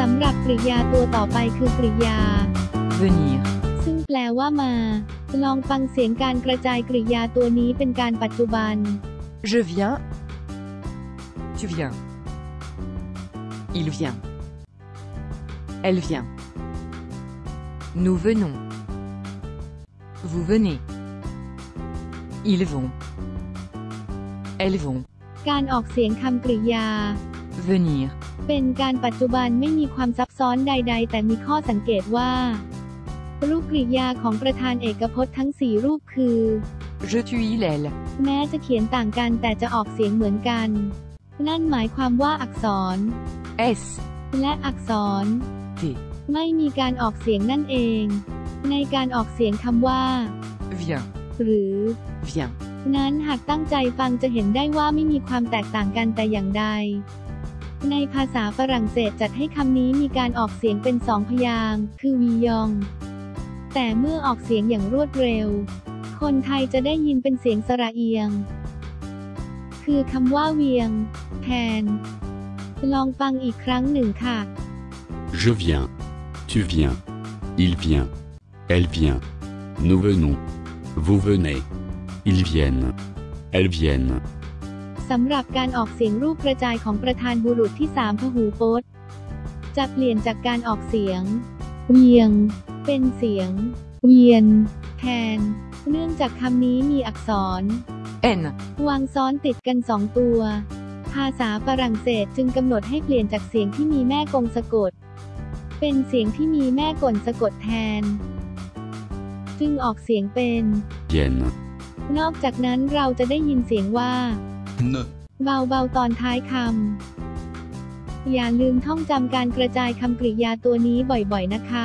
สำหรับกริยาตัวต่อไปคือกริยา venir, ซึ่งแปลว่ามา ลองฟังเสียงการกระจายกริยาตัวนี้เป็นการปัจจุบัน je viens, tu viens, il vient, elle vient, nous venons, vous venez, ils vont, elles vont, การออกเสียงคำกริยา venir, เป็นการปัจจุบันไม่มีความซับซ้อนใด ๆ แต่มีข้อสังเกตว่า รูปกริยาของประธานเอกพจน์ทั้งสี่รูปคือ je tu il elle, แม้จะเขียนต่างกันแต่จะออกเสียงเหมือนกัน นั่นหมายความว่าอักษร s, และอักษร t, ไม่มีการออกเสียงนั่นเอง ในการออกเสียงคำว่า viens, หรือ viens, นั้นหากตั้งใจฟังจะเห็นได้ว่าไม่มีความแตกต่างกันแต่อย่างใด ในภาษาฝรั่งเศสจัดให้คำนี้มีการออกเสียงเป็นสองพยางค์คือวียอง แต่เมื่อออกเสียงอย่างรวดเร็ว คนไทยจะได้ยินเป็นเสียงสระเอียง คือคำว่าเวียง แทน ลองฟังอีกครั้งหนึ่งค่ะ Je viens. Tu viens. Il vient. Elle vient. Nous venons. Vous venez. Ils viennent. Elles viennent. สำหรับการออกเสียงรูปกระจายของประธานบุรุษที่สามพหูพจน์จะเปลี่ยนจากการออกเสียง เวียง เป็นเสียง เวียน แทน เนื่องจากคำนี้มีอักษร n, วางซ้อนติดกันสองตัว ภาษาฝรั่งเศสจึงกำหนดให้เปลี่ยนจากเสียงที่มีแม่กงสะกด เป็นเสียงที่มีแม่กลสะกดแทน จึงออกเสียงเป็น Viennent. นอกจากนั้นเราจะได้ยินเสียงว่า ne, เบาๆตอนท้ายคำ อย่าลืมท่องจำการกระจายคำกริยาตัวนี้บ่อยๆนะคะ